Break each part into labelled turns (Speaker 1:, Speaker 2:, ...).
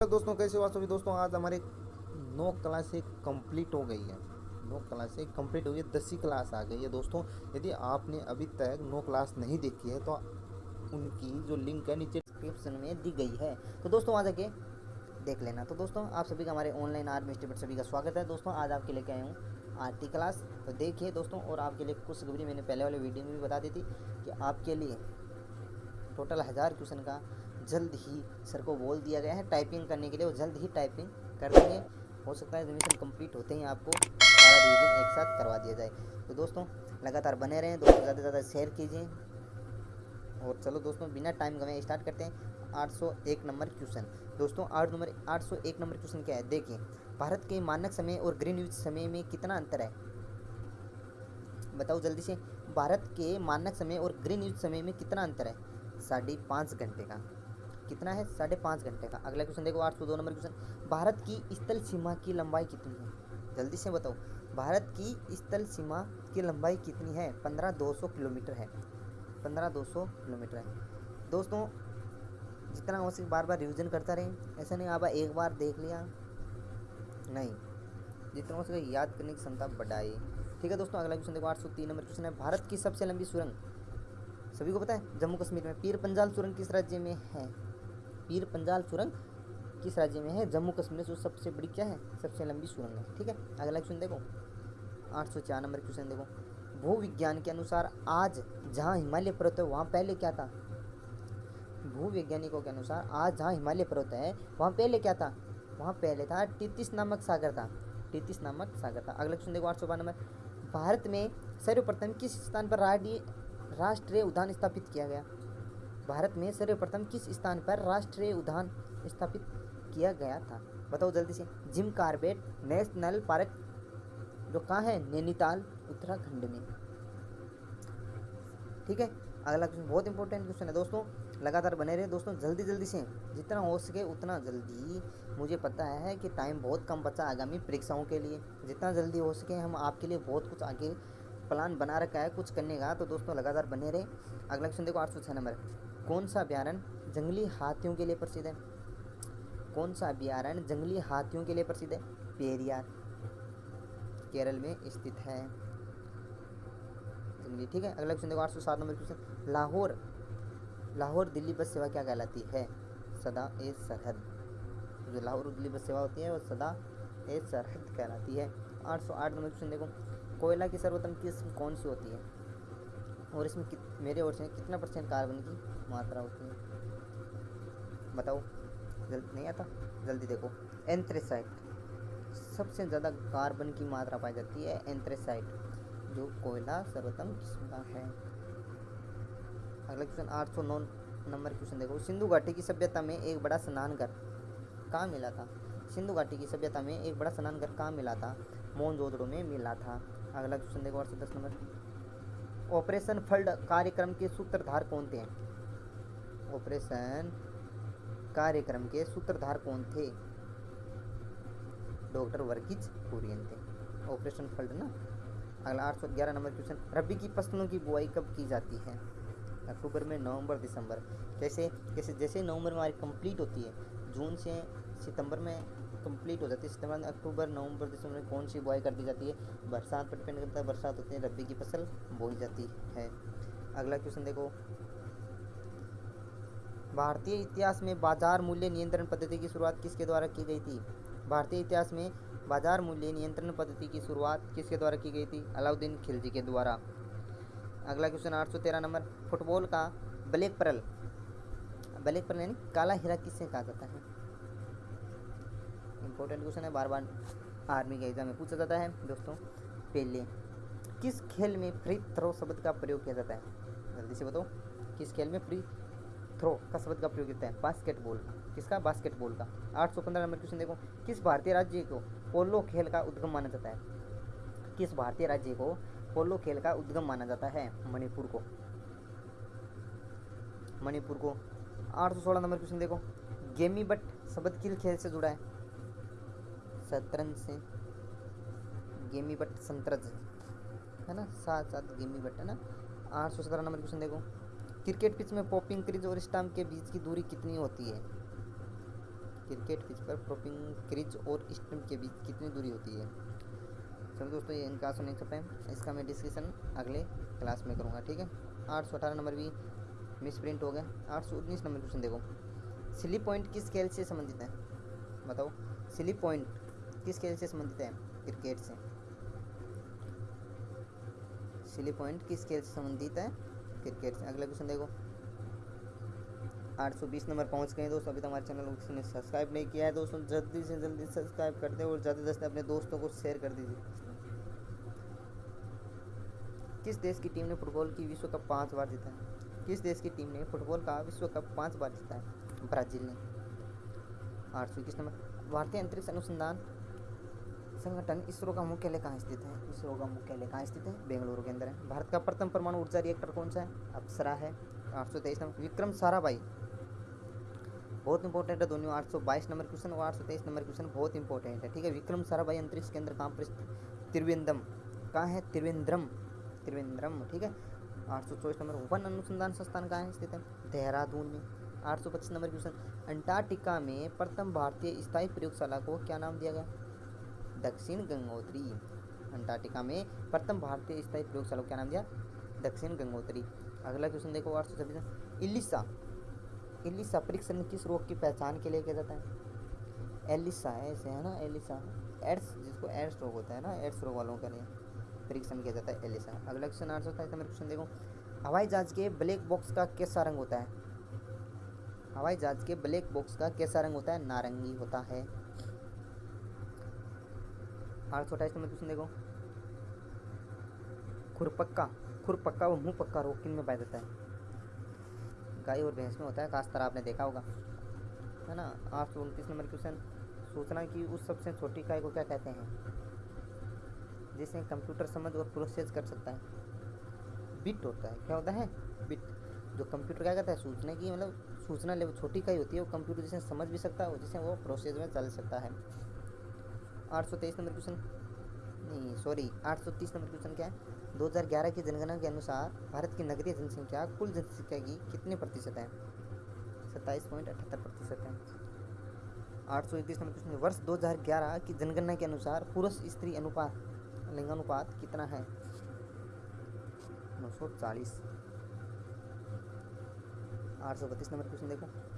Speaker 1: Hello दोस्तों, कैसे हो आप सभी? दोस्तों, आज हमारे नौ क्लासें कंप्लीट हो गई है। नौ क्लासें कंप्लीट हो गई है। दसवीं क्लास आ गई है। दोस्तों, यदि आपने अभी तक नौ क्लास नहीं देखी है तो उनकी जो लिंक है नीचे डिस्क्रिप्शन में दी गई है। तो दोस्तों आ जाके देख लेना। तो दोस्तों, आप सभी का हमारे ऑनलाइन आर्मी मिस्टर सभी का स्वागत है। दोस्तों, आज आपके लेके आए हूँ? आरती क्लास तो देखिए दोस्तों, और आपके लिए कुछ खबरी मैंने पहले वाले वीडियो में भी बता दी थी कि आपके लिए टोटल हज़ार क्वेश्चन का जल्द ही सर को बोल दिया गया है। टाइपिंग करने के लिए वो जल्द ही टाइपिंग कर देंगे। हो सकता है रिविजन कंप्लीट होते ही आपको सारा रिविजन एक साथ करवा दिया जाए। तो दोस्तों, लगातार बने रहें, दोस्तों ज़्यादा से ज़्यादा शेयर कीजिए। और चलो दोस्तों, बिना टाइम गवे स्टार्ट करते हैं 801 नंबर क्वेश्चन दोस्तों, आठ नंबर 801 नंबर क्वेश्चन क्या है? देखिए, भारत के मानक समय और ग्रीनविच समय में कितना अंतर है? बताओ जल्दी से। भारत के मानक समय और ग्रीनविच समय में कितना अंतर है? साढ़े पाँच घंटे का। कितना है? साढ़े पाँच घंटे का। अगला क्वेश्चन देखो, आठ सौ दो नंबर क्वेश्चन भारत की स्थल सीमा की लंबाई कितनी है? जल्दी से बताओ। भारत की स्थल सीमा की लंबाई कितनी है? पंद्रह दो सौ किलोमीटर है। पंद्रह दो सौ किलोमीटर है। दोस्तों, जितना हो सके बार बार रिविजन करता रहे, ऐसा नहीं, आप एक बार देख लिया। नहीं। जितना हो सके याद करने की क्षमता बढ़ाई। ठीक है दोस्तों, अगला क्वेश्चन देखो, आठ सौ तीन नंबर क्वेश्चन है। भारत की सबसे लंबी सुरंग। सभी को पता है? जम्मू कश्मीर में। पीर पंजाल सुरंग किस राज्य में है? पीर पंजाल सुरंग किस राज्य में है? जम्मू कश्मीर से सबसे बड़ी क्या है? सबसे लंबी सुरंग है, ठीक है? अगला क्वेश्चन देखो। आठ सौ चार नंबर क्वेश्चन देखो। भू विज्ञान के अनुसार आज जहाँ हिमालय पर्वत है, वहाँ पहले क्या था? भू वैज्ञानिकों के अनुसार आज जहाँ हिमालय पर्वत है, वहाँ पहले क्या था? वहाँ पहले था टितिस नामक सागर था। टितिस नामक सागर था। अगला क्वेश्चन देखो, आठ सौ नंबर। भारत में सर्वप्रथम किस स्थान पर राष्ट्रीय उद्यान स्थापित किया गया? भारत में सर्वप्रथम किस स्थान पर राष्ट्रीय उद्यान स्थापित किया गया था? बताओ जल्दी से। जिम कार्बेट नेशनल पार्क, जो कहाँ है? नैनीताल, उत्तराखंड में। ठीक है? अगला क्वेश्चन बहुत इंपॉर्टेंट क्वेश्चन है दोस्तों। लगातार बने रहे। दोस्तों, जल्दी जल्दी से। जितना हो सके उतना जल्दी। मुझे पता है कि टाइम बहुत कम बचा आगामी परीक्षाओं के लिए। जितना जल्दी हो सके हम आपके लिए बहुत कुछ आगे प्लान बना रखा है, कुछ करने का। तो दोस्तों, लगातार बने रहे। अगला क्वेश्चन देखो, आठ सौ छः नंबर। कौन सा अभ्यारण्य जंगली हाथियों के लिए प्रसिद्ध है? कौन सा अभ्यारण्य जंगली हाथियों के लिए प्रसिद्ध है? पेरियार, केरल में स्थित है। जंगली, ठीक है? अगला क्वेश्चन देखो, आठ सौ सात number question. Lahore Lahore Delhi bus सेवा क्या कहलाती है? सदा ए सरहद। जो लाहौर दिल्ली बस सेवा होती है, वो सदा ए सरहद कहलाती है। आठ सौ आठ नंबर क्वेश्चन देखो। कोयला की सर्वोत्तम किस्म कौन सी होती है? और इसमें मेरे ओर से कितना परसेंट कार्बन की मात्रा होती है? बताओ। जल्दी, नहीं आता? जल्दी देखो। एंथ्रेसाइट। सबसे ज़्यादा कार्बन की मात्रा पाई जाती है एंथ्रेसाइट, जो कोयला सर्वोत्तम किस्म का है। अगला क्वेश्चन आठ सौ नौ नंबर क्वेश्चन देखो। सिंधु घाटी की सभ्यता में एक बड़ा स्नान घर कहाँ मिला था? सिंधु घाटी की सभ्यता में एक बड़ा स्नान घर कहाँ मिला था? मोनजोदड़ो में मिला था। अगला क्वेश्चन देखो, आठ सौ दस नंबर। ऑपरेशन फल्ड कार्यक्रम के सूत्रधार कौन थे? ऑपरेशन कार्यक्रम के सूत्रधार कौन थे? डॉक्टर वर्गीज कुरियन थे। ऑपरेशन फल्ड ना? अगला आठ सौ ग्यारह नंबर क्वेश्चन। रबी की फ़सलों की बुआई कब की जाती है? अक्टूबर में, नवंबर, दिसंबर। जैसे जैसे जैसे नवंबर में हमारी कंप्लीट होती है, जून से सितंबर में कंप्लीट हो जाती है। सितंबर अक्टूबर, नवंबर, दिसंबर में कौन सी बुआई कर दी जाती है? बरसात पर डिपेंड करता है। बरसात होती है रबी की फ़सल बोई जाती है। अगला क्वेश्चन देखो। भारतीय इतिहास में बाज़ार मूल्य नियंत्रण पद्धति की शुरुआत किसके द्वारा की गई थी? भारतीय इतिहास में बाज़ार मूल्य नियंत्रण पद्धति की शुरुआत किसके द्वारा की गई थी? अलाउद्दीन खिलजी के द्वारा। अगला क्वेश्चन आठ सौ तेरह नंबर। फुटबॉल का ब्लैक परल। ब्लैक परल यानी काला हीरा किससे कहा जाता है? इंपॉर्टेंट क्वेश्चन है बार बार आर्मी के एग्ज़ाम में पूछा जाता है, दोस्तों। पहले, किस खेल में फ्री थ्रो शब्द का प्रयोग किया जाता है? जल्दी से बताओ, किस खेल में फ्री थ्रो का शब्द का प्रयोग करते हैं? बास्केटबॉल का। किसका? बास्केटबॉल का। आठ सौ पंद्रह नंबर क्वेश्चन देखो। किस भारतीय राज्य को पोलो खेल का उद्गम माना जाता है? किस भारतीय राज्य को पोलो खेल का उद्गम माना जाता है? मणिपुर को। मणिपुर को। आठ सौ सोलह नंबर क्वेश्चन देखो। गेमी बट शब्द किल खेल से जुड़ा है? शतरंज से। गेमी बट संतरज है। ना? साथ साथ गेमी बट, है ना? आठ सौ सत्रह नंबर क्वेश्चन देखो। क्रिकेट पिच में पॉपिंग क्रिज और स्टम्प के बीच की दूरी कितनी होती है? क्रिकेट पिच पर प्रोपिंग क्रिज और स्टम्प के बीच कितनी दूरी होती है? चलो दोस्तों, ये इनका सुन सकते हैं। इसका मैं डिस्कशन अगले क्लास में करूँगा, ठीक है? आठ सौ अठारह नंबर भी मिस प्रिंट हो गया। आठ सौ उन्नीस नंबर क्वेश्चन देखो। सिली पॉइंट किस खेल से संबंधित है? बताओ। सिली पॉइंट किस खेल से संबंधित है? क्रिकेट से। सिली पॉइंट किस खेल से संबंधित है? क्रिकेट से। अगला क्वेश्चन देखो। 820 नंबर पहुँच गए दोस्तों। अभी तो हमारे चैनल को ने सब्सक्राइब नहीं किया है दोस्तों। जल्दी से जल्दी सब्सक्राइब कर दे और ज़्यादा से अपने दोस्तों को शेयर कर दीजिए। किस देश की टीम ने फुटबॉल की विश्व कप पाँच बार जीता है? किस देश की टीम ने फुटबॉल का विश्व कप पाँच बार जीता है? ब्राज़ील ने। आठ सौ इक्कीस नंबर। भारतीय अंतरिक्ष अनुसंधान संगठन इसरो का मुख्यालय कहाँ स्थित है? इसरो का मुख्यालय कहाँ स्थित है? बेंगलुरु के अंदर है। भारत का प्रथम परमाणु ऊर्जा रिएक्टर कौन सा है? अप्सरा है। आठ सौ तेईस नंबर विक्रम साराभाई। बहुत इंपॉर्टेंट है दोनों। आठ सौ बाईस नंबर क्वेश्चन और आठ सौ तेईस नंबर क्वेश्चन बहुत इंपॉर्टेंट है। ठीक है, विक्रम साराभाई अंतरिक्ष केंद्र कहाँ पर त्रिवेंद्रम। कहाँ है? त्रिवेंद्रम। त्रिवेंद्रम, ठीक है। आठ सौ चौबीस नंबर वन अनुसंधान संस्थान कहाँ है स्थित है? देहरादून में। आठ सौ पच्चीस नंबर क्वेश्चन अंटार्कटिका में प्रथम भारतीय स्थायी प्रयोगशाला को क्या नाम दिया गया? दक्षिण गंगोत्री, अंटार्कटिका में प्रथम भारतीय स्थायी प्रयोगशाला को क्या नाम दिया? दक्षिण गंगोत्री। अगला क्वेश्चन देखो आठ सौ छब्बीस इलिसा। एलिसा परीक्षण किस रोग की पहचान के लिए किया जाता है? एलिसा, ऐसे है ना? एलिसा। एड्स, जिसको एड्स रोग होता है ना? एड्स रोग वालों के लिए परीक्षण किया जाता है एलिसा। अगला क्वेश्चन आठ सौ सत्ताईस नंबर क्वेश्चन देखो। हवाई जहाज़ के ब्लैक बॉक्स का कैसा रंग होता है? हवाई जहाज़ के ब्लैक बॉक्स का कैसा रंग होता है? नारंगी होता है। आठ सौ अट्ठाईस नंबर क्वेश्चन देखो। खुरपक्का खुरपक्का व मुँह पक्का रोग किन में पाया जाता है। गाय और भैंस में होता है खास तरह आपने देखा होगा। है ना? आठ सौ उनतीस नंबर क्वेश्चन। सूचना की उस सबसे छोटी इकाई को क्या कहते हैं? जिसे कंप्यूटर समझ और प्रोसेस कर सकता है। बिट होता है। क्या होता है? बिट। जो कंप्यूटर क्या कहता है? सूचना की मतलब सूचना लेवल छोटी इकाई होती है, वो कंप्यूटर जिसे समझ भी सकता है जिसे वो प्रोसेस में चल सकता है। आठ सौ तेईस नंबर क्वेश्चन। नहीं सॉरी आठ सौ तीस नंबर क्वेश्चन क्या है? 2011 की जनगणना के अनुसार भारत की नगरीय जनसंख्या कुल जनसंख्या की कितने प्रतिशत है? सत्ताईस पॉइंट अठहत्तर प्रतिशत है। आठ सौ इकतीस नंबर क्वेश्चन वर्ष 2011 की जनगणना के अनुसार पुरुष स्त्री अनुपात, लिंगानुपात कितना है? नौ सौ चालीस। आठ सौ बत्तीस नंबर क्वेश्चन देखो।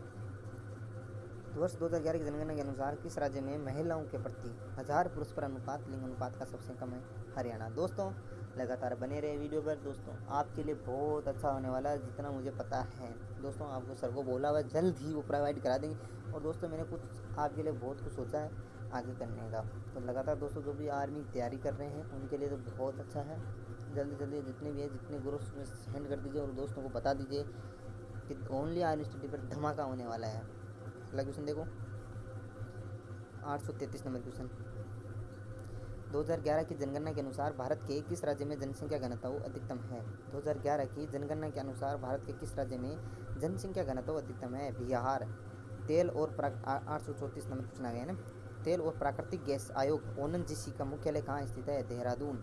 Speaker 1: वर्ष 2011 की जनगणना के अनुसार किस राज्य में महिलाओं के प्रति हज़ार पुरुष पर अनुपात, लिंग अनुपात का सबसे कम है? हरियाणा। दोस्तों, लगातार बने रहे वीडियो पर। दोस्तों, आपके लिए बहुत अच्छा होने वाला है, जितना मुझे पता है। दोस्तों, आपको सर को बोला हुआ जल्द ही वो प्रोवाइड करा देंगे। और दोस्तों, मैंने कुछ आपके लिए बहुत कुछ सोचा है आगे करने का। तो लगातार दोस्तों, जो भी आर्मी की तैयारी कर रहे हैं, उनके लिए तो बहुत अच्छा है। जल्दी जल्दी जितने भी है, जितने ग्रुप्स में सेंड कर दीजिए और दोस्तों को बता दीजिए कि ओनली आर्मी स्टडी पर धमाका होने वाला है। अगला क्वेश्चन देखो। आठ सौ तैंतीस नंबर क्वेश्चन 2011 की जनगणना के अनुसार भारत के किस राज्य में जनसंख्या घनत्व अधिकतम है? 2011 की जनगणना के अनुसार भारत के किस राज्य में जनसंख्या घनत्व अधिकतम है? बिहार। तेल और आठ सौ चौंतीस नंबर पूछना गया ना? तेल और प्राकृतिक गैस आयोग ओनन जी का मुख्यालय कहाँ स्थित है? देहरादून।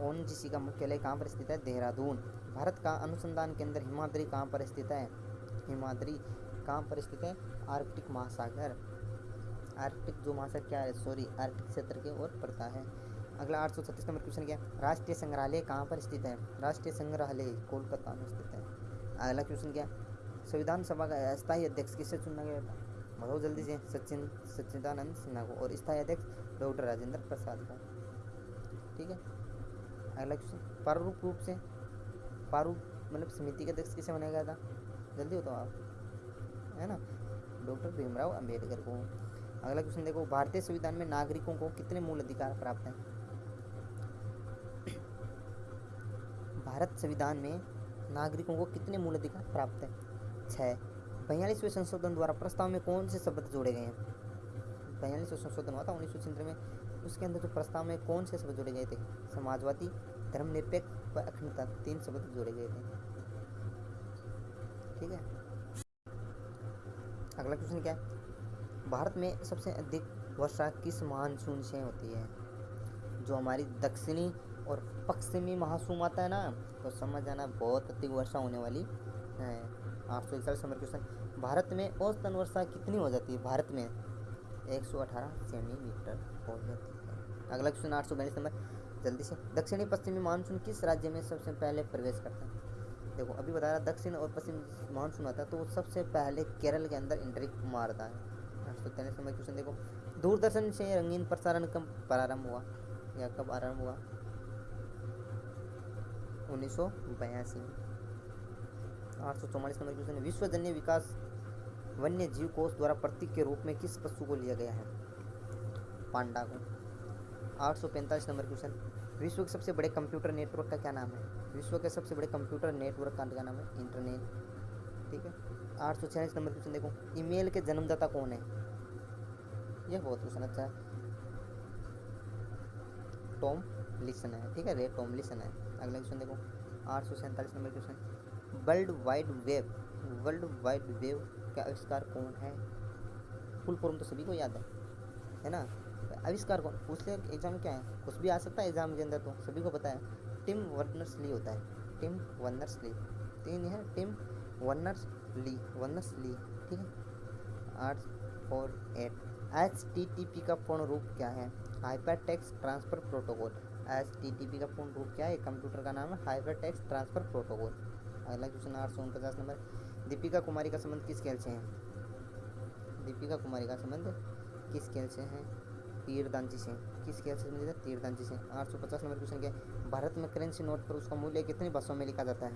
Speaker 1: ओन जी का मुख्यालय कहाँ पर स्थित है? देहरादून। भारत का अनुसंधान केंद्र हिमाद्री कहाँ पर स्थित है? हिमाद्री कहाँ पर स्थित है, आर्कटिक महासागर। आर्कटिक जो महासागर क्या है? सॉरी आर्कटिक क्षेत्र के ओर पड़ता है। अगला आठ सौ छत्तीस नंबर क्वेश्चन क्या है? राष्ट्रीय संग्रहालय कहाँ पर स्थित है? राष्ट्रीय संग्रहालय कोलकाता में स्थित है। अगला क्वेश्चन क्या संविधान सभा का स्थायी अध्यक्ष किससे चुना गया था? बताओ जल्दी से। सचिन, सच्चिदानंद सिन्हा को और स्थायी अध्यक्ष डॉक्टर राजेंद्र प्रसाद का। ठीक है? अगला क्वेश्चन प्रारूप रूप से, प्रारूप मतलब समिति के अध्यक्ष किसे बनाया गया था? जल्दी बताओ आप। है ना? डॉक्टर भीमराव अंबेडकर को। अगला क्वेश्चन देखो, भारतीय संविधान में नागरिकों को कितने मूल अधिकार प्राप्त हैं? भारत संविधान में नागरिकों को कितने मूल अधिकार प्राप्त हैं? छः बयालीसवें संशोधन द्वारा प्रस्ताव में कौन से शब्द जोड़े गए हैं? बयालीसवें संशोधन हुआ था उन्नीस सौ में। उसके अंदर जो प्रस्ताव में कौन से शब्द जोड़े गए थे? समाजवादी, धर्मनिरपेक्ष व अखंडता, तीन शब्द जोड़े गए थे। ठीक है? अगला क्वेश्चन क्या? है भारत में सबसे अधिक वर्षा किस मानसून से होती है? जो हमारी दक्षिणी और पश्चिमी मानसून आता है ना तो समझ जाना बहुत अधिक वर्षा होने वाली है। आठ सौ इकतालीस नंबर क्वेश्चन भारत में औसतन वर्षा कितनी हो जाती है? भारत में एक सौ अठारह सेंटीमीटर हो जाती है। अगला क्वेश्चन आठ सौ बयालीस नंबर। जल्दी से। दक्षिणी पश्चिमी मानसून किस राज्य में सबसे पहले प्रवेश करता है? देखो, अभी बता रहा, दक्षिण और पश्चिम मानसून आता है तो सबसे पहले केरल के अंदर एंट्री मारता है। तैंतीस नंबर क्वेश्चन देखो, दूरदर्शन से रंगीन प्रसारण कब प्रारंभ हुआ? या कब आरंभ हुआ? उन्नीस सौ बयासी। आठ सौ चौवालीस नंबर विकास वन्य जीव कोष द्वारा प्रतीक के रूप में किस पशु को लिया गया है? पांडा को। आठ सौ पैंतालीस नंबर क्वेश्चन। विश्व के सबसे बड़े कंप्यूटर नेटवर्क का क्या नाम है? विश्व के सबसे बड़े कंप्यूटर नेटवर्क का क्या नाम है? इंटरनेट ठीक है? आठ सौ छियालीस नंबर क्वेश्चन देखो। ईमेल के जन्मदाता कौन है? यह बहुत क्वेश्चन अच्छा है। टॉम लिसन है। ठीक है? रे टॉम लिसन है। अगला क्वेश्चन देखो। आठ सौ सैंतालीस number question. World wide web. World wide web का आविष्कार कौन है? फुल फॉर्म तो सभी को याद है। है ना? आविष्कार कौन? पूछ ले एग्ज़ाम क्या है? कुछ भी आ सकता है एग्ज़ाम के अंदर तो सभी को पता है। टिम वर्नर्स ली होता है। Tim Berners Lee. तीन है, Tim Berners Lee Berners Lee. ठीक है? आठ, four, eight. H T T P का पूर्ण रूप क्या है? Hyper text transfer protocol H T T P का पूर्ण रूप क्या है? कंप्यूटर का नाम है हाइपर टेक्स ट्रांसफ़र प्रोटोकॉल अगला क्वेश्चन आठ सौ उनपचास नंबर। दीपिका कुमारी का संबंध किस खेल से है? दीपिका कुमारी का संबंध किस खेल से है? तीरदांची से किसके से मिलेगा तीर तीरदांची से आठ सौ पचास नंबर क्वेश्चन क्या भारत में करेंसी नोट पर उसका मूल्य कितनी भाषाओं में लिखा जाता है?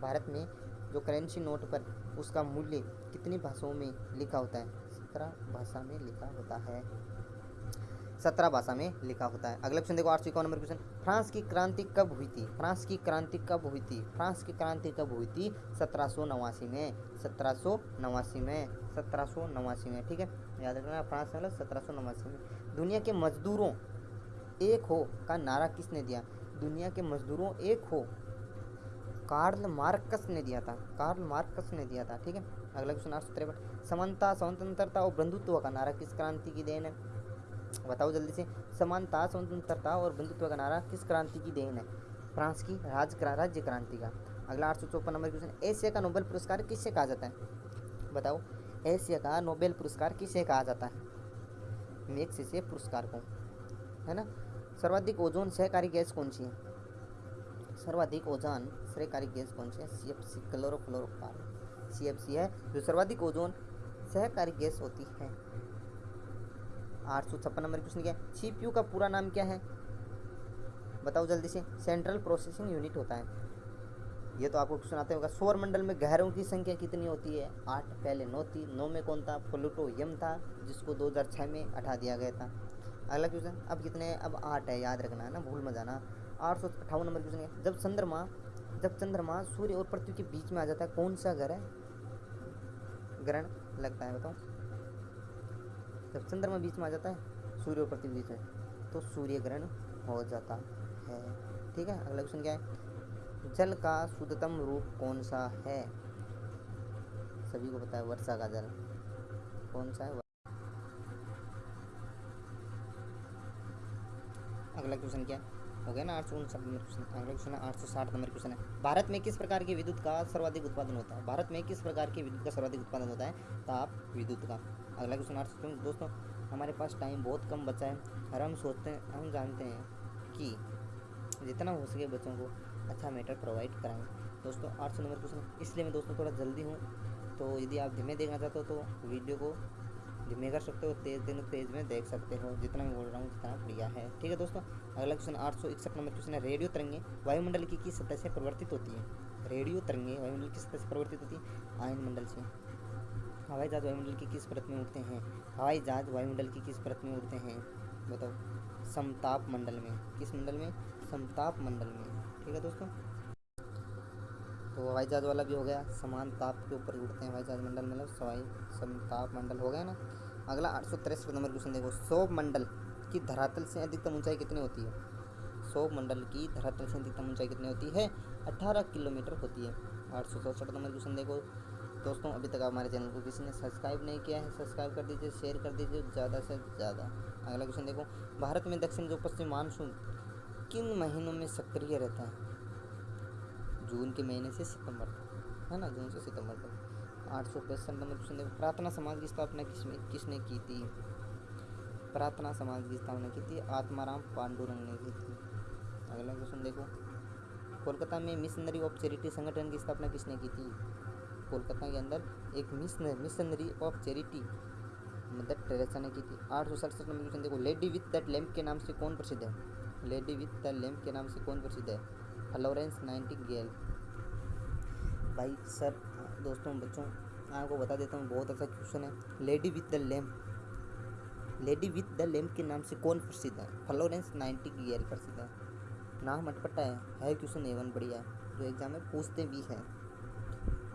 Speaker 1: भारत में जो करेंसी नोट पर उसका मूल्य कितनी भाषाओं में लिखा होता है? सत्रह भाषा में लिखा होता है। सत्रह भाषा में लिखा होता है। अगला क्वेश्चन देखो, आठ सौ इक्यावन नंबर क्वेश्चन। फ्रांस की क्रांति कब हुई थी? फ्रांस की क्रांति कब हुई थी? फ्रांस की क्रांति कब हुई थी? सत्रह सौ नवासी में। सत्रह सौ नवासी में। सत्रह सौ नवासी में, ठीक है? याद रखना, फ्रांस मतलब सत्रह सौ नवासी में। दुनिया के मजदूरों, एक हो का नारा किसने दिया? दुनिया के मजदूरों, एक हो, कार्ल मार्कस ने दिया था। कार्ल मार्कस ने दिया था, ठीक है? अगला क्वेश्चन, आठ सौ तिरपन। समानता, स्वतंत्रता और बंधुत्व का नारा किस क्रांति की देन है? बताओ जल्दी से, समानता, स्वतंत्रता और बंधुत्व का नारा किस क्रांति की देन है? फ्रांस की राज राज्य क्रांति का। अगला आठ सौ चौपन नंबर क्वेश्चन एशिया का नोबेल पुरस्कार किससे कहा जाता है? बताओ, एशिया का नोबेल पुरस्कार किसे कहा जाता है? मेक्स से पुरस्कार को। है ना? सर्वाधिक ओजोन सहकारी गैस कौन सी है? सर्वाधिक ओजोन सहकारी गैस कौन सी है? C F C chlorofluorocarbon C F C है जो सर्वाधिक ओजोन सहकारी गैस होती है। आठ सौ छप्पन नंबर क्वेश्चन क्या है। सीपीयू का पूरा नाम क्या है? बताओ जल्दी से। सेंट्रल प्रोसेसिंग यूनिट होता है। ये तो आपको क्वेश्चन आते होगा। सौर मंडल में ग्रहों की संख्या कितनी होती है? आठ, पहले नौ थी। नौ में कौन था? प्लूटो यम था, जिसको 2006 में हटा दिया गया था। अगला क्वेश्चन अब कितने अब आठ है। याद रखना, है ना? भूल मत जाना। आठ सौ अट्ठावन नंबर क्वेश्चन है। जब चंद्रमा जब चंद्रमा सूर्य और पृथ्वी के बीच में आ जाता है, कौन सा घर है ग्रहण लगता है? बताओ। जब चंद्रमा बीच में आ जाता है, सूर्य और पृथ्वी बीच में। तो सूर्य ग्रहण हो जाता है। ठीक है, अगला क्वेश्चन क्या है? जल का शुद्धतम रूप कौन सा है? सभी को पता है, वर्षा का जल। कौन सा है? अगला क्वेश्चन क्या है? हो गया ना आठ सौ उनसठ नंबर क्वेश्चन अगला क्वेश्चन है, आठ सौ साठ नंबर क्वेश्चन है। भारत में किस प्रकार की विद्युत का सर्वाधिक उत्पादन होता है? भारत में किस प्रकार की विद्युत का सर्वाधिक उत्पादन होता है? ताप, विद्युत का। अगला क्वेश्चन आठ सौ दोस्तों, हमारे पास टाइम बहुत कम बचा है और हम सोचते हैं, हम जानते हैं कि जितना हो सके बच्चों को अच्छा मैटर प्रोवाइड कराएँ। दोस्तों, आठ सौ नंबर क्वेश्चन। इसलिए मैं दोस्तों थोड़ा जल्दी हूँ। तो यदि आप धीमे देखना चाहते हो तो वीडियो को धीमे कर सकते हो, तेज़ दिन तेज़ में देख सकते हो। जितना मैं बोल रहा हूँ जितना बढ़िया है। ठीक है दोस्तों, अगला क्वेश्चन आठ सौ इकसठ नंबर क्वेश्चन है। रेडियो तरंगे वायुमंडल की किस सतह से परिवर्तित होती है? रेडियो तरंगे वायुमंडल किस सतह से परिवर्तित होती है? आयन मंडल से। हवाई जहाज़ वायुमंडल की किस परत में उड़ते हैं? हवाई जहाज़ वायुमंडल की किस परत में उड़ते हैं? बताओ। समताप मंडल में। किस मंडल में? समताप मंडल में। ठीक है दोस्तों तो हवाई जहाज़ वाला भी हो गया, समान ताप के ऊपर उड़ते हैं हवाई जहाज़ मंडल मतलब सवाई समताप मंडल हो गया ना। अगला आठ सौ तिरसठ नंबर क्वेश्चन देखो सौ मंडल की धरातल से अधिकतम ऊंचाई कितनी होती है? सौ मंडल की धरातल से अधिकतम ऊंचाई कितनी होती है? अठारह किलोमीटर होती है। आठ सौ नंबर क्वेश्चन देखो। दोस्तों, अभी तक हमारे चैनल को किसी ने सब्सक्राइब नहीं किया है, सब्सक्राइब कर दीजिए, शेयर कर दीजिए, ज़्यादा से ज़्यादा। अगला क्वेश्चन देखो, भारत में दक्षिण जो पश्चिम मानसून किन महीनों में सक्रिय रहता है? जून के महीने से सितंबर तक, है ना, जून से सितंबर तक।
Speaker 2: आठ सौ क्वेश्चन देखो प्रार्थना समाज की स्थापना किसने किसने की थी? प्रार्थना समाज की स्थापना की थी आत्माराम पांडुरंग ने की थी। अगला क्वेश्चन देखो। कोलकाता में मिशनरी ऑफ़ चैरिटी संगठन की स्थापना किसने की थी? कोलकाता के अंदर एक missionary missionary of charity Mother Teresa ने की थी। आठ सौ सड़सठ नंबर क्वेश्चन देखो, लेडी विथ द लैम्प के नाम से कौन प्रसिद्ध है? लेडी विथ द लैम्प के नाम से कौन प्रसिद्ध है? फ्लोरेंस नाइटिंगेल भाई सर, दोस्तों, बच्चों, मैं आपको बता देता हूँ, बहुत अच्छा क्वेश्चन है। Lady with the lamp lady with the lamp के नाम से कौन प्रसिद्ध है? फ्लोरेंस नाइटिंगेल प्रसिद्ध है। नाम अटपटा है है क्वेश्चन एवन बढ़िया। है जो एग्ज़ाम में पूछते भी हैं।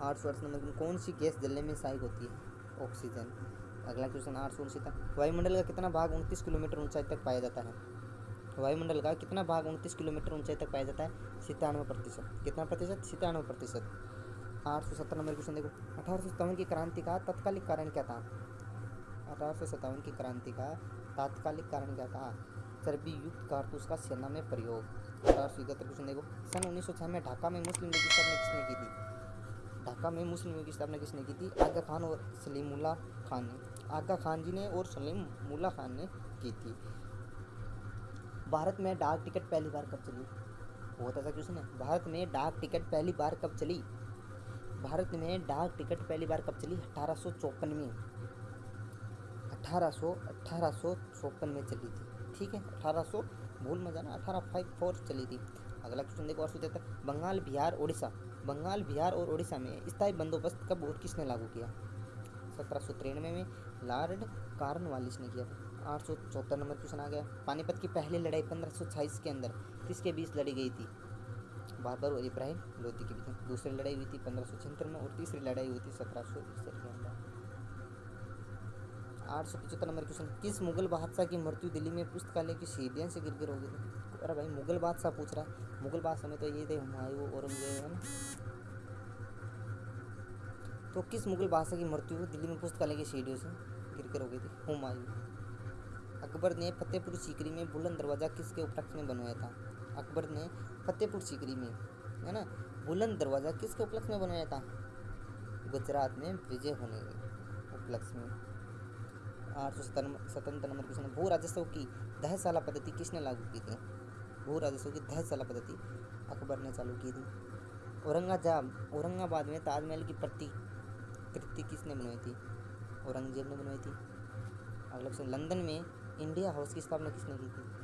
Speaker 2: आठ सौ अड़सठ नंबर कौन सी गैस जलने में सहायक होती है? ऑक्सीजन अगला क्वेश्चन आठ सौ उनसी वायुमंडल का कितना भाग उनतीस किलोमीटर ऊंचाई तक पाया जाता है? वायुमंडल का कितना भाग उनतीस किलोमीटर ऊंचाई तक पाया जाता है? सितानवे प्रतिशत। कितना प्रतिशत? सितानवे प्रतिशत। आठ सौ सत्तर नंबर क्वेश्चन देखो। अठारह सौ सत्तावन की क्रांति का तत्कालिक कारण क्या था? अठारह सौ सत्तावन की क्रांति का तात्कालिक कारण क्या था? चर्बी युक्त कारतूस का सेना में प्रयोग। अठारह सौ इकहत्तर क्वेश्चन देखो। सन उन्नीस सौ छः में ढाका में मुस्लिम लीग की स्थापना किसने की थी? ढाका में मुस्लिम लीग की स्थापना किसने की थी? आगा खान और सलीमुल्ला खान ने। आगा खान जी ने और सलीमुल्ला खान ने की थी। भारत में डाक टिकट पहली बार कब चली? बहुत अच्छा क्वेश्चन है। भारत में डाक टिकट पहली बार कब चली? भारत में डाक टिकट पहली बार कब चली? अठारह में। अठारह सौ अठारह सौ चौपन में चली थी। ठीक है? अठारह सौ, भूल मत जाना, अठारह फाइव फोर चली थी। अगला क्वेश्चन देखो, और तक बंगाल, बिहार उड़ीसा बंगाल, बिहार और उड़ीसा में स्थायी बंदोबस्त कब और किसने लागू किया? सत्रह सौ तिरानवे में लॉर्ड कार्नवालिस ने किया था। आठ सौ चौहत्तर नंबर क्वेश्चन आ गया। पानीपत की पहली लड़ाई पंद्रह के अंदर किसके बीच लड़ी गई थी? बाबर और इब्राहिम लोधी के बीच दूसरी लड़ाई हुई थी पंद्रह सौ छिहत्तर में और तीसरी लड़ाई हुई थी सत्रह सौ इकसठ के अंदर। आठ सौ पचहत्तर नंबर क्वेश्चन। किस मुगल बादशाह की मृत्यु दिल्ली में पुस्तकालय की सीढ़ियों से गिर गिर हो गई थी? अरे भाई, मुगल बादशाह पूछ रहा है। मुगल बादशाह में तो ये थे हुमायूं औरंगज़ेब है ना? तो किस मुगल बादशाह की मृत्यु दिल्ली में पुस्तकालय की सीढ़ियों से गिर कर हो गई थी? हुमायूं। अकबर ने फतेहपुर सीकरी में बुलंद दरवाज़ा किसके उपलक्ष्य में बनवाया था? अकबर ने फतेहपुर सीकरी में, है ना? बुलंद दरवाज़ा किसके उपलक्ष्य में बनवाया था? गुजरात में विजय होने के उपलक्ष्य में। आठ सौ सतहत्तर नंबर क्वेश्चन भू राजस्व की दहशाला पद्धति किसने लागू की थी? भू राजस्व की दहशाला पद्धति अकबर ने चालू की थी। औरंगाजाब, औरंगाबाद में ताजमहल की प्रतिकृति किसने बनवाई थी? औरंगज़ेब ने बनवाई थी। अगला क्वेश्चन, लंदन में इंडिया हाउस की स्थापना किसने की थी?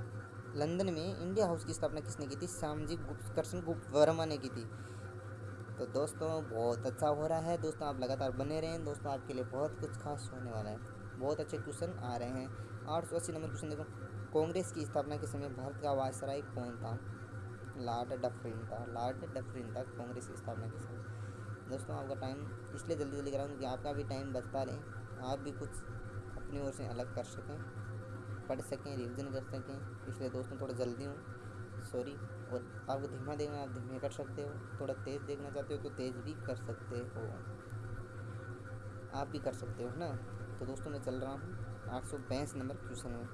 Speaker 2: लंदन में इंडिया हाउस की स्थापना किसने की थी? श्यामजी गुप्त कृष्ण गुप्त वर्मा ने की थी। तो दोस्तों, बहुत अच्छा हो रहा है। दोस्तों, आप लगातार बने रहें। दोस्तों, आपके लिए बहुत कुछ खास होने वाला है। बहुत अच्छे क्वेश्चन आ रहे हैं। आठ सौ अस्सी नंबर क्वेश्चन देखो। कांग्रेस की स्थापना के समय भारत का वायसराय कौन था? लॉर्ड डफरिन था। लॉर्ड डफरिन था कांग्रेस की स्थापना के समय। दोस्तों, आपका टाइम इसलिए जल्दी जल्दी कराऊँ क्योंकि आपका भी टाइम बचता रहे। आप भी कुछ अपनी ओर से अलग कर सकें। पढ़ सकें रिविज़न कर सकें। इसलिए दोस्तों थोड़ा जल्दी हूँ। सॉरी और आपको धीमा देखना आप धीमे कर सकते हो। थोड़ा तेज़ देखना चाहते हो तो तेज़ भी कर सकते हो। आप भी कर सकते हो ना? तो दोस्तों, मैं चल रहा हूँ। आठ सौ बैस नंबर क्वेश्चन में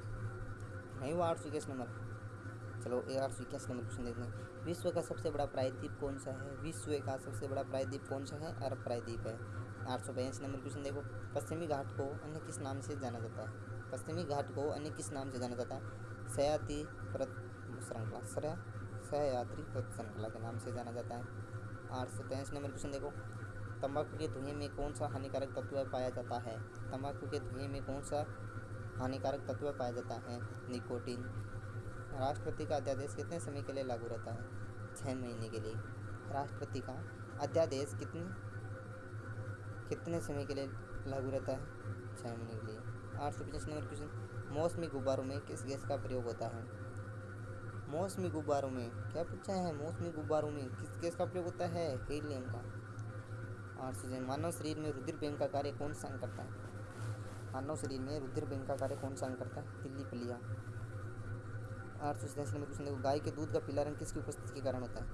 Speaker 2: नहीं, वो आठ सौ इक्कीस नंबर। चलो आठ सौ इक्कीस नंबर क्वेश्चन देखते हैं। विश्व का सबसे बड़ा प्रायद्वीप कौन सा है? विश्व का सबसे बड़ा प्रायद्वीप कौन सा है? अरब प्रायद्वीप है। आठ सौ बयासी नंबर क्वेश्चन देखो। पश्चिमी घाट को अन्य किस नाम से जाना जाता है? पश्चिमी घाट को अन्य किस नाम से जाना जाता है? सयाती प्रत श्रृंखला। सरया सहयात्री प्रत श्रृंखला के नाम से जाना जाता है। आठ सौ तेईस नंबर क्वेश्चन देखो। तंबाकू के धुएँ में कौन सा हानिकारक तत्व पाया जाता है? तंबाकू के धुएँ में कौन सा हानिकारक तत्व पाया जाता है? निकोटीन। राष्ट्रपति का अध्यादेश कितने समय के लिए लागू रहता है? छः महीने के लिए। राष्ट्रपति का अध्यादेश कितने कितने समय के लिए लागू रहता है? छः महीने के लिए। आठ सौ पचास नंबर क्वेश्चन मौसमी गुब्बारों में किस गैस का प्रयोग होता है? मौसमी गुब्बारों में, क्या पूछा है? मौसमी गुब्बारों में किस गैस का प्रयोग होता है? हीलियम का। ऑक्सीजन, मानव शरीर में रुधिर बैंक का कार्य कौन सा अंग करता है? मानव शरीर में रुधिर बैंक का कार्य कौन सा अंग करता है? तिल्ली पलिया। आठ सौ सतासी नंबर क्वेश्चन देखो गाय के दूध का पीला रंग किसकी उपस्थिति के कारण होता है?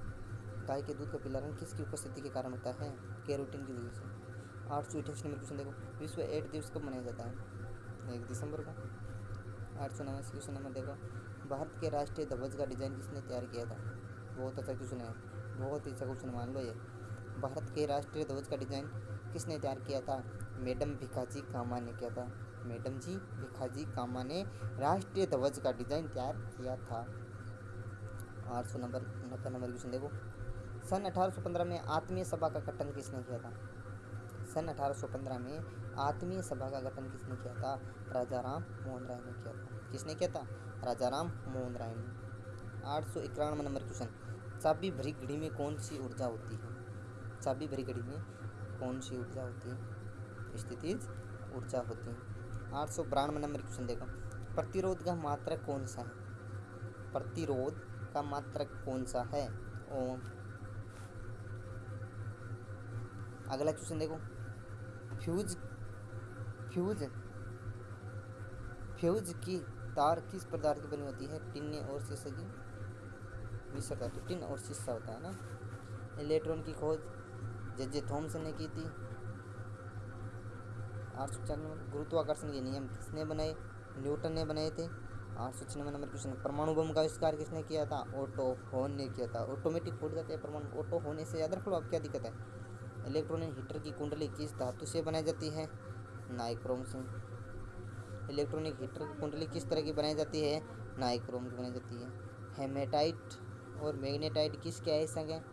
Speaker 2: गाय के दूध का पीला रंग किसकी उपस्थिति के कारण होता है? कैरोटीन की वजह से। आठ सौ अठासी नंबर क्वेश्चन देखो विश्व एड दिवस कब मनाया जाता है? एक दिसंबर को? आठ सौ नवासी क्वेश्चन नंबर देखो, भारत के राष्ट्रीय ध्वज का डिज़ाइन किसने तैयार किया था? बहुत अच्छा क्वेश्चन है, बहुत ही अच्छा क्वेश्चन मान लो ये। भारत के राष्ट्रीय ध्वज का डिज़ाइन किसने तैयार किया था? मैडम भिखाजी कामा ने किया था। मैडम जी, भिखाजी कामा ने राष्ट्रीय ध्वज का डिज़ाइन तैयार किया था। आठ सौ नंबर नब्बे नंबर क्वेश्चन देखो। सन 1815 में आत्मीय सभा का गठन किसने किया था? सन 1815 में आत्मीय सभा का गठन किसने किया था? राजा राम मोहन राय ने किया था। किसने किया था? राजा राम मोहन राय ने। आठ सौ इक्यानवे नंबर क्वेश्चन। चाबी भरी घड़ी में कौन सी ऊर्जा होती है? चाबी भरी घड़ी में कौन सी ऊर्जा होती है? स्थितिज ऊर्जा होती है। आठ सौ बानवे नंबर क्वेश्चन देखो। प्रतिरोध का मात्रक कौन सा है? प्रतिरोध का मात्रक कौन सा है? ओम। अगला क्वेश्चन देखो। फ्यूज फ्यूज फ्यूज की तार किस पदार्थ की बनी होती है? टिन्ने और शीशे की? मिश्र धातु टिन और शीशा होता है ना? इलेक्ट्रॉन की खोज जजे थॉमसन ने की थी। आठ सौ छियानवे गुरुत्वाकर्षण के नियम किसने बनाए? न्यूटन ने बनाए थे। आठ सौ छियानवे नंबर क्वेश्चन परमाणु बम का आविष्कार किसने किया था? ऑटो होन ने किया था। ऑटोमेटिक फूट जाते हैं परमाणु? ऑटो होने से याद रख लो, अब क्या दिक्कत है? इलेक्ट्रॉनिक हीटर की कुंडली किस धातु से बनाई जाती है? नाइक्रोम से। इलेक्ट्रॉनिक हीटर की कुंडली किस तरह की बनाई जाती है? नाइक्रोम की बनाई जाती है। हेमेटाइट और मैग्नेटाइट किसके आयसक है?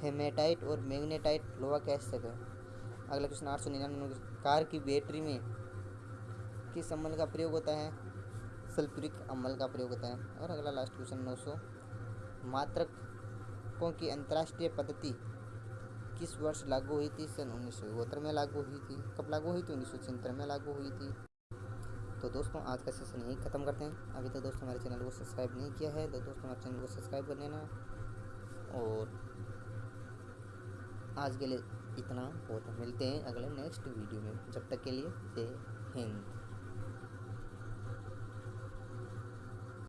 Speaker 2: हेमेटाइट और मैग्नेटाइट लोहा के आयसक है। अगला क्वेश्चन, आठ सौ निन्यानवे कार की बैटरी में किस अम्ल का प्रयोग होता है? सल्फ्यूरिक अम्ल का प्रयोग होता है। और अगला लास्ट क्वेश्चन, नौ सौ मात्रकों की अंतर्राष्ट्रीय पद्धति किस वर्ष लागू हुई थी, सन उन्नीस सौ में लागू हुई थी। कब लागू हुई थी? उन्नीस सौ में लागू हुई थी। तो दोस्तों, आज का सेशन यही ख़त्म करते हैं। अभी तो दोस्तों हमारे चैनल को सब्सक्राइब नहीं किया है तो दोस्तों हमारे चैनल को सब्सक्राइब कर लेना। और आज के लिए इतना। बहुत मिलते हैं अगले नेक्स्ट वीडियो में। जब तक के लिए, जय हिंद।